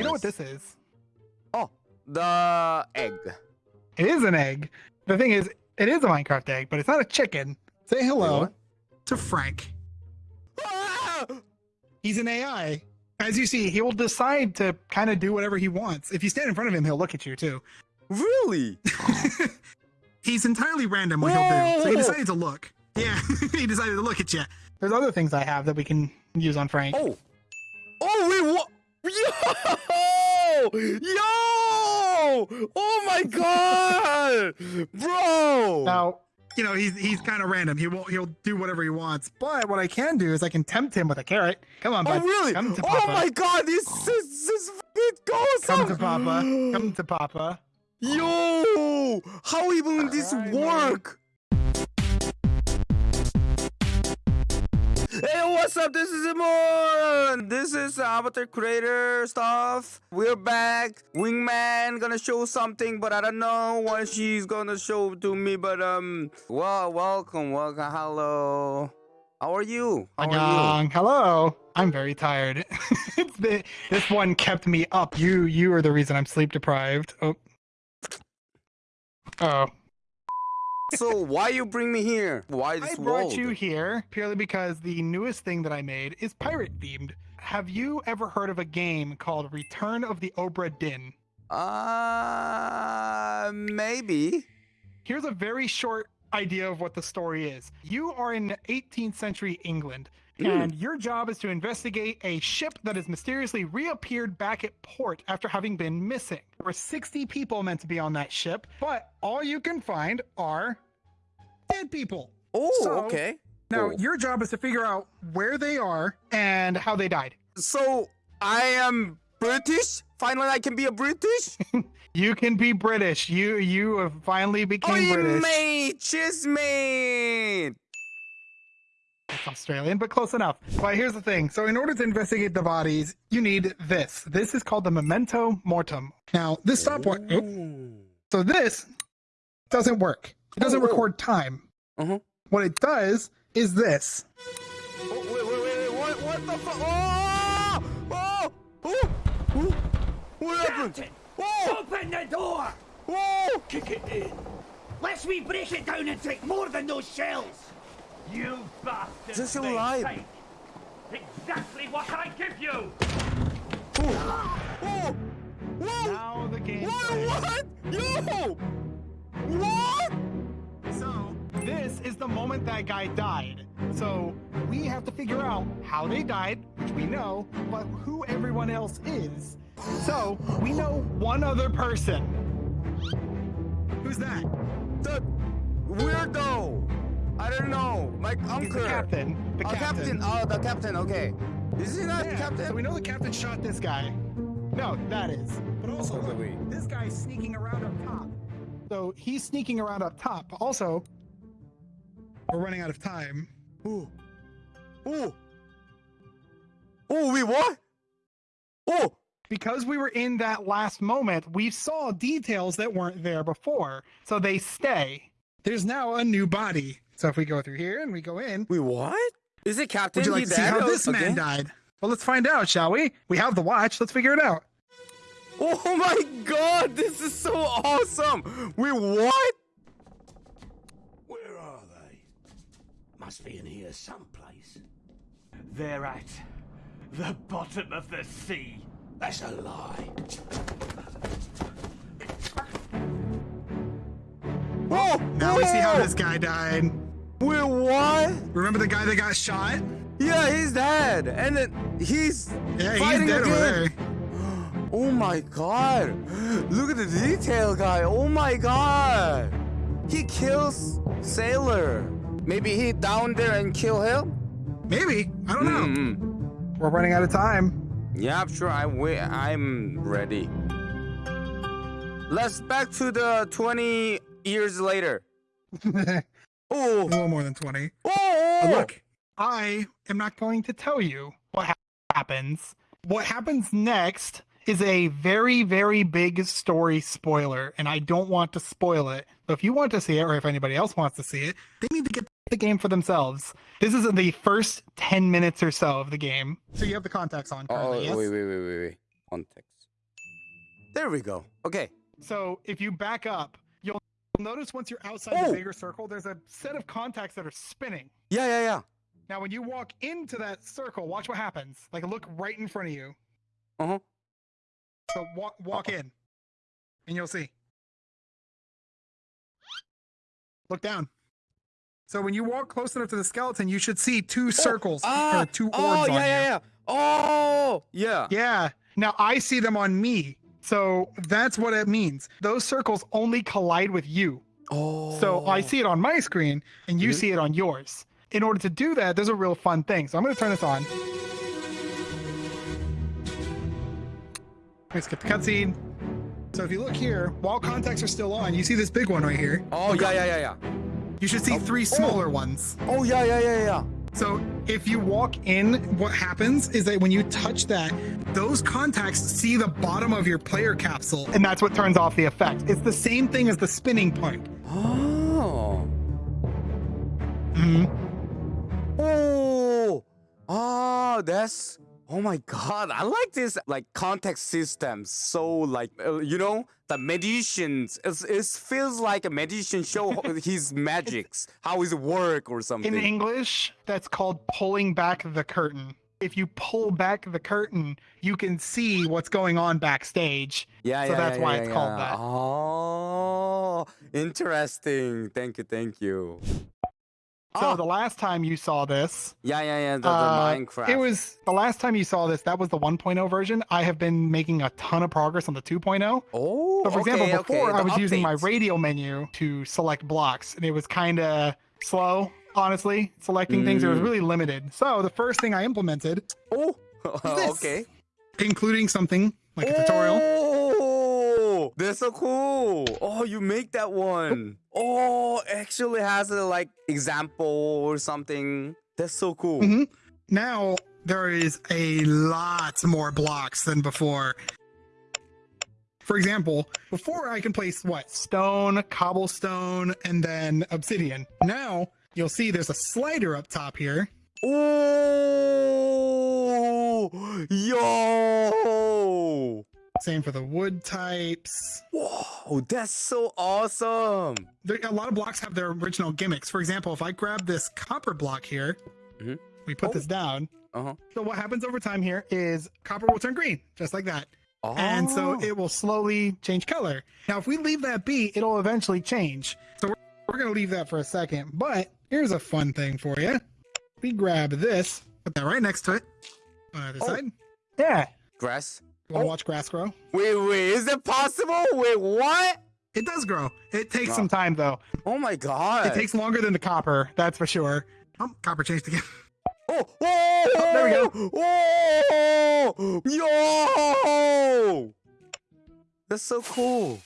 You know what this is? Oh, the egg. It is an egg. The thing is, it is a Minecraft egg, but it's not a chicken. Say hello what? to Frank. Ah! He's an AI. As you see, he will decide to kind of do whatever he wants. If you stand in front of him, he'll look at you too. Really? He's entirely random what he'll do. So he decided to look. Yeah, he decided to look at you. There's other things I have that we can use on Frank. Oh. Oh, wait, what? Yo! Yo! Oh my god! Bro! Now, you know, he's he's kind of random. He won't he'll do whatever he wants. But what I can do is I can tempt him with a carrot. Come on, oh, bud. really? Come to Oh my god, this is this is fucking awesome! Come to Papa. Come to Papa. Yo! How even this work? man. Hey, what's up? This is Imon. This is Avatar Creator stuff. We're back. Wingman gonna show something, but I don't know what she's gonna show to me. But um, well, welcome, welcome, hello. How are you? How are you? Hello. I'm very tired. This one kept me up. You you are the reason I'm sleep deprived. Oh. Oh. So why you bring me here? Why this I brought world? you here purely because the newest thing that I made is pirate themed. Have you ever heard of a game called Return of the Obra Dinn? Uh, maybe. Here's a very short idea of what the story is. You are in 18th century England. Mm. and your job is to investigate a ship that has mysteriously reappeared back at port after having been missing. There were 60 people meant to be on that ship, but all you can find are dead people. Oh, So- okay. Now, Cool. your job is to figure out where they are and how they died. So I am British. Finally, I can be a British. You can be British. You you have finally became Oi, British. mate, cheers, mate. It's Australian, but close enough. But here's the thing. So in order to investigate the bodies, you need this. This is called the memento mortem. Now, this stopwatch. oop. So this doesn't work. It doesn't Oh, oh. record time. Uh-huh. What it does is this. Oh, wait, wait, wait, wait, what, what the fuck? Oh, oh, oh, oh, what happened? Captain! Oh, Open the door! oh, Kick it in! Let's we break it down and take more than those shells! You bastards! Just may alive. take Exactly what I give you! oh, oh, whoa, Now the game. what, what, yo, what? So this is the moment that guy died. So we have to figure out how they died, which we know, but who everyone else is. So we know one other person. Who's that? The weirdo. I don't know. My uncle. He's the captain. The oh, captain. Oh, the captain. Okay. Is he not Yeah, captain? So we know the captain shot this guy. No, that is. But also, Oh, wait. this guy's sneaking around up top. So he's sneaking around up top. Also, we're running out of time. Oh. Oh. Oh, we what? Oh. Because we were in that last moment, we saw details that weren't there before. So they stay. There's now a new body. So if we go through here and we go in, Wait, what? Is it captain? would you like to see how or- this man died? Well, let's find out, shall we? We have the watch. Let's figure it out. Oh my god, this is so awesome! Wait, what? Where are they? Must be in here someplace. They're at the bottom of the sea. That's a lie. Oh, Now we see how this guy died. Wait, what? Remember the guy that got shot? Yeah, he's dead, and then he's Yeah, he's fighting dead again. over there. Oh my god! Look at the detail, guy. Oh my god! He kills Sailor. Maybe he down there and kill him. Maybe. I don't know. Mm-mm. We're running out of time. Yeah, I'm sure. I wait. I'm ready. Let's back to the 20 years later. a Oh, little more than 20. oh, But look, I am not going to tell you what ha- happens. What happens next is a very, very big story spoiler, and I don't want to spoil it. So if you want to see it, or if anybody else wants to see it, they need to get the game for themselves. This is the first 10 minutes or so of the game. So you have the contacts on Oh, currently, yes? wait, wait, wait, wait, wait. Context. There we go. Okay. So if you back up, you'll notice once you're outside Oh. the bigger circle, there's a set of contacts that are spinning. Yeah, yeah, yeah. Now, when you walk into that circle, watch what happens. Like look right in front of you. Uh-huh. So walk walk in, and you'll see. Look down. So when you walk close enough to the skeleton, you should see two circles Ah, or two orbs oh, on yeah, you. yeah, yeah. Oh, yeah. Yeah. Now I see them on me. So that's what it means. Those circles only collide with you. Oh. So I see it on my screen and you Mhm. see it on yours. In order to do that, there's a real fun thing. So I'm going to turn this on. Let's get the cutscene. So if you look here, while contacts are still on, you see this big one right here. Oh, yeah, yeah, yeah, yeah. You should see Oh. three smaller ones. Oh, yeah, yeah, yeah, yeah. So if you walk in, what happens is that when you touch that, those contacts see the bottom of your player capsule, and that's what turns off the effect. It's the same thing as the spinning point. Oh. Mhm. Oh. Oh, that's. Oh my god, I like this like context system. So like uh, you know the magicians. It's, it feels like a magician show his magics, how his work or something. In English, that's called pulling back the curtain. If you pull back the curtain, you can see what's going on backstage. yeah, so yeah, So that's yeah, why yeah, it's called that. Oh, interesting. Thank you, thank you. So Oh, the last time you saw this, yeah, yeah, yeah. The, the uh, Minecraft. it was the last time you saw this. That was the 1.0 version. I have been making a ton of progress on the 2.0. Oh, So, for okay, example, okay, before I the was using my updates. radio menu to select blocks, and it was kind of slow, honestly, selecting things. It was Mm. really limited. So the first thing I implemented, Oh, okay. including something like a tutorial, That's so cool. Oh, you make that one. Oh, actually has a like example or something. That's so cool. Mhm. now there is a lot more blocks than before. For example, before I can place what? Stone, cobblestone, and then obsidian. Now you'll see there's a slider up top here. Oh, yo. Same for the wood types. Whoa, that's so awesome. There, a lot of blocks have their original gimmicks. For example, if I grab this copper block here, Mhm. we put Oh. this down. Uh huh. So what happens over time here is copper will turn green, just like that. Oh. and so it will slowly change color. Now, if we leave that be, it'll eventually change. So we're, we're going to leave that for a second. But here's a fun thing for you. We grab this, put that right next to it on either Oh. side. Yeah. grass. You want to Oh. watch grass grow? Wait, wait, is it possible? Wait, what? It does grow. It takes Wow. some time, though. Oh my god. It takes longer than the copper, that's for sure. Oh, copper changed again. Oh, oh, there we go. Oh, yo, that's so cool.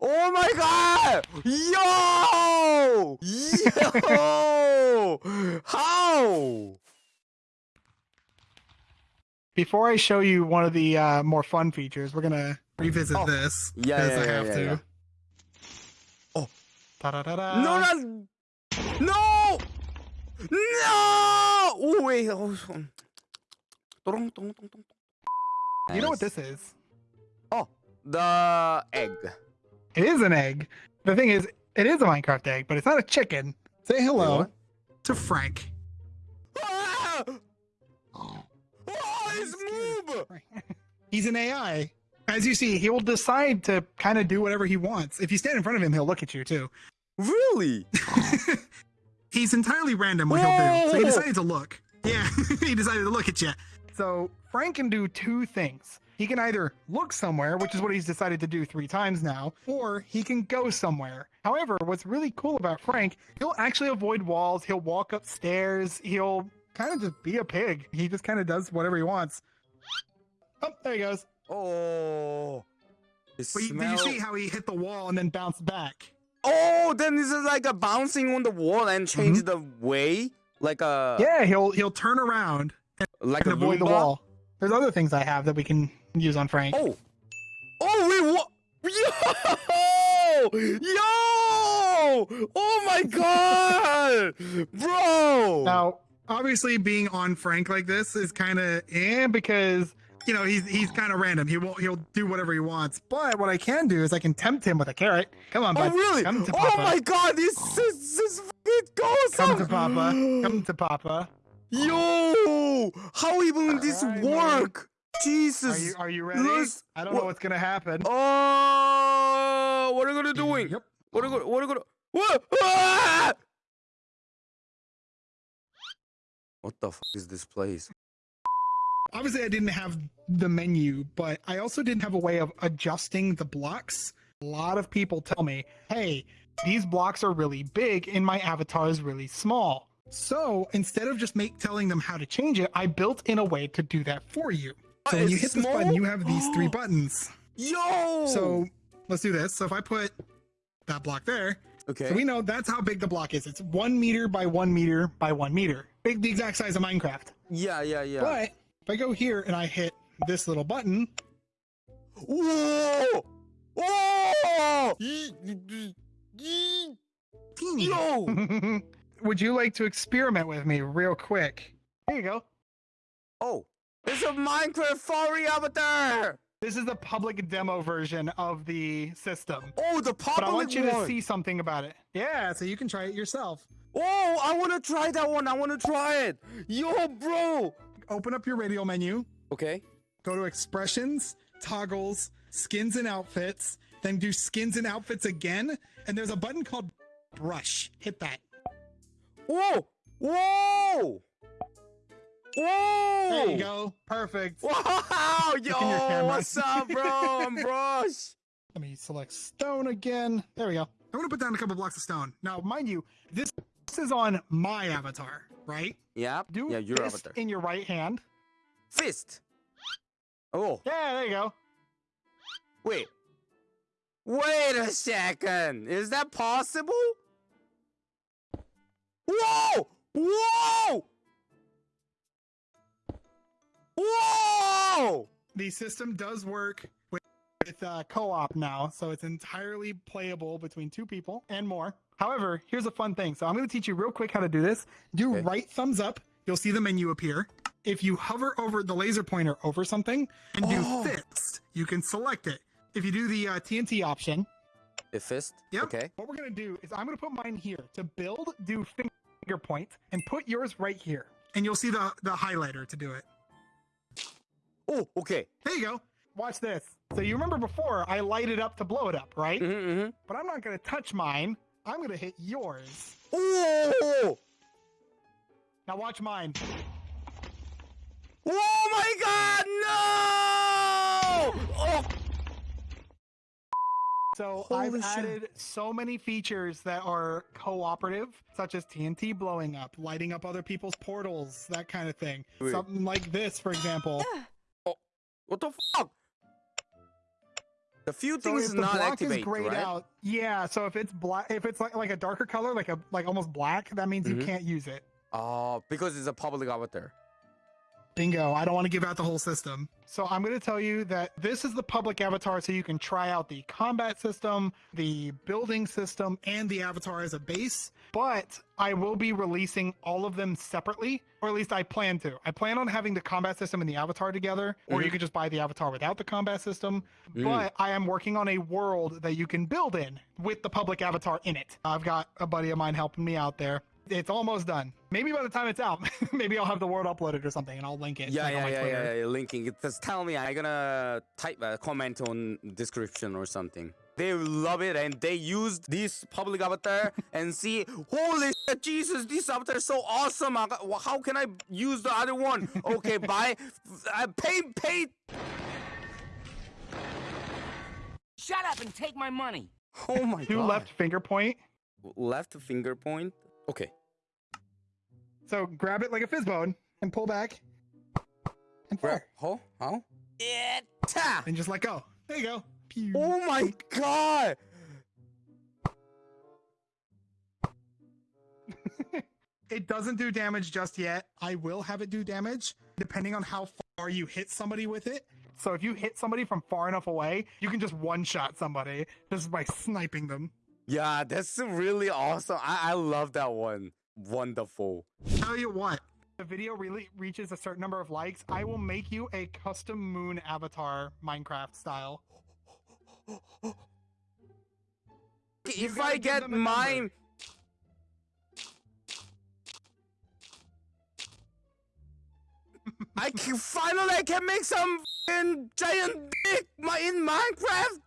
Oh my god, yo, yo, how? Before I show you one of the uh, more fun features, we're going to revisit Oh. this. Yeah, 'cause yeah, I yeah, have yeah, to. yeah. Oh. Da-da-da-da. no, no, no, no. Oh wait. Oh. You know what this is? Oh, the egg. It is an egg. The thing is, it is a Minecraft egg, but it's not a chicken. Say hello to Frank. Move! He's an AI. As you see, he will decide to kind of do whatever he wants. If you stand in front of him, he'll look at you too. Really? He's entirely random what he'll do. So he decided to look. Yeah, he decided to look at you. So Frank can do two things. He can either look somewhere, which is what he's decided to do three times now, or he can go somewhere. However, what's really cool about Frank, he'll actually avoid walls, he'll walk upstairs, he'll kind of just be a pig. He just kind of does whatever he wants. Oh, there he goes. Oh. It But you, did you see how he hit the wall and then bounced back? Oh, then this is like a bouncing on the wall and change the way, like a. Yeah, he'll he'll turn around like and a avoid the wall. There's other things I have that we can use on Frank. Oh, oh wait, what? Yo, yo! Oh my god, bro! Now, obviously, being on Frank like this is kind of eh, because you know, he's he's kind of random. He will he'll do whatever he wants. But what I can do is I can tempt him with a carrot. Come on, Oh, bud. really? Come to Oh Papa. my god, this is this fucking awesome! Come to Papa. Come to Papa. Yo! How even this Alright, man. work? Jesus! Are you are you ready? Let's- I don't what- know what's gonna happen. Oh, what are you gonna doing? Yep. What are you gonna? What are you gonna? What? Ah! What the fuck is this place? Obviously, I didn't have the menu, but I also didn't have a way of adjusting the blocks. A lot of people tell me, hey, these blocks are really big and my avatar is really small. So instead of just make telling them how to change it, I built in a way to do that for you. So when you hit this button, you have these three buttons. Yo! So let's do this. So if I put that block there, okay. so we know that's how big the block is. It's one meter by one meter by one meter. Big, the exact size of Minecraft. yeah, yeah, yeah. But if I go here and I hit this little button, Whoa! Teeny. Yo! Would you like to experiment with me real quick? Here you go. Oh, it's a Minecraft avatar. This is the public demo version of the system. Oh, the But I public want you one. to see something about it. Yeah, so you can try it yourself. Oh, I want to try that one. I want to try it. Yo, bro. Open up your radio menu, Okay. Go to expressions, toggles, skins and outfits, then do skins and outfits again, and there's a button called brush. Hit that. Whoa! Whoa! Whoa! There you go. Perfect. Wow! Yo, what's up, bro? I'm Brush. Let me select stone again. There we go. I'm gonna put down a couple blocks of stone. Now, mind you, this, this is on my avatar, right? Yeah. Do yeah, your avatar. in your right hand. Fist. Oh, Yeah, there you go. wait. Wait a second. Is that possible? Whoa! Whoa! Whoa! The system does work with, with uh, co-op now, so it's entirely playable between two people and more. However, here's a fun thing. So I'm going to teach you real quick how to do this. Do Okay. right thumbs up. You'll see the menu appear. If you hover over the laser pointer over something and do Oh. fist, you can select it. If you do the uh, TNT option, A fist? Yep. Okay. What we're gonna do is I'm gonna put mine here to build. Do finger points point and put yours right here, and you'll see the the highlighter to do it. Oh, okay. There you go. Watch this. So you remember before I lighted up to blow it up, right? Mm-hmm, mm-hmm. But I'm not gonna touch mine. I'm gonna hit yours. Oh! Now watch mine. Oh my god, no! Oh, So Holy I've shit. added so many features that are cooperative, such as TNT blowing up, lighting up other people's portals, that kind of thing. Wait. Something like this, for example. Oh, what the fuck? The few So things if is the not block activate, is grayed right? out, yeah. So if it's black, if it's like like a darker color, like a like almost black, that means you Mhm. can't use it. Oh, because it's a public avatar. Bingo. I don't want to give out the whole system. So I'm going to tell you that this is the public avatar, so you can try out the combat system, the building system, and the avatar as a base. But I will be releasing all of them separately, or at least I plan to. I plan on having the combat system and the avatar together, or you Mhm. could just buy the avatar without the combat system. Mm. But I am working on a world that you can build in with the public avatar in it. I've got a buddy of mine helping me out there. It's almost done. Maybe by the time it's out, maybe I'll have the world uploaded or something, and I'll link it. Yeah, like, on yeah, my yeah, yeah, yeah, Linking. It just tell me. I'm gonna type a comment on description or something. They love it and they used this public avatar and see, holy shit, Jesus, this avatar is so awesome. How can I use the other one? Okay, buy, uh, pay, pay. Shut up and take my money. Oh my Do god. left finger point. left finger point. Okay. So grab it like a fizz bone and pull back and Where? fire. How? How? Eta! And just let go. There you go. Pew. Oh my god! It doesn't do damage just yet. I will have it do damage depending on how far you hit somebody with it. So if you hit somebody from far enough away, you can just one shot somebody just by sniping them. Yeah, that's really awesome. I, I love that one. Wonderful. Tell you what, the video really reaches a certain number of likes, I will make you a custom moon avatar Minecraft style. if I get a number. mine. I can finally I can make some giant dick my in Minecraft.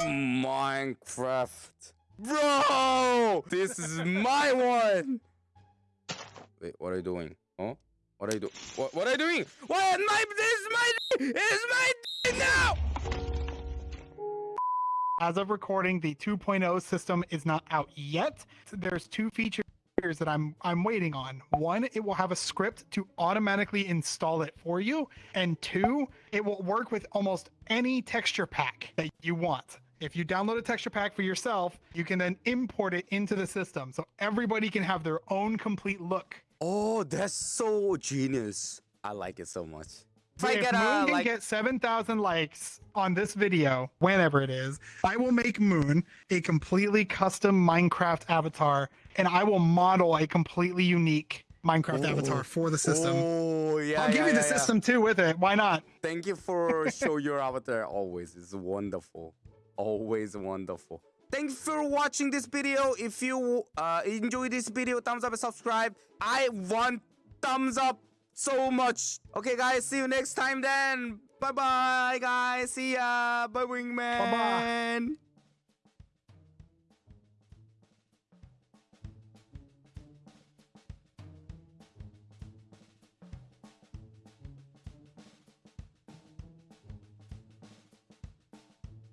Minecraft, bro, this is my one. Wait, what are you doing? Huh? What are you doing? What, what are you doing? What? My this is my it's my now. As of recording, the 2.0 system is not out yet. There's two features that I'm I'm waiting on. One, it will have a script to automatically install it for you, and two, it will work with almost any texture pack that you want. If you download a texture pack for yourself, you can then import it into the system so everybody can have their own complete look. Oh, that's so genius. I like it so much. If I if get Moon a can like, get 7,000 likes on this video, whenever it is, I will make Moon a completely custom Minecraft avatar, and I will model a completely unique Minecraft avatar oh. for the system. Oh yeah, I'll give yeah, you the yeah, yeah. system too with it. Why not? Thank you for show your avatar. Always, it's wonderful. Always wonderful. Thanks for watching this video. If you uh, enjoy this video, thumbs up and subscribe. I want thumbs up so much. Okay, guys. See you next time then. Bye bye, guys. See ya. Bye, wingman. Bye-bye.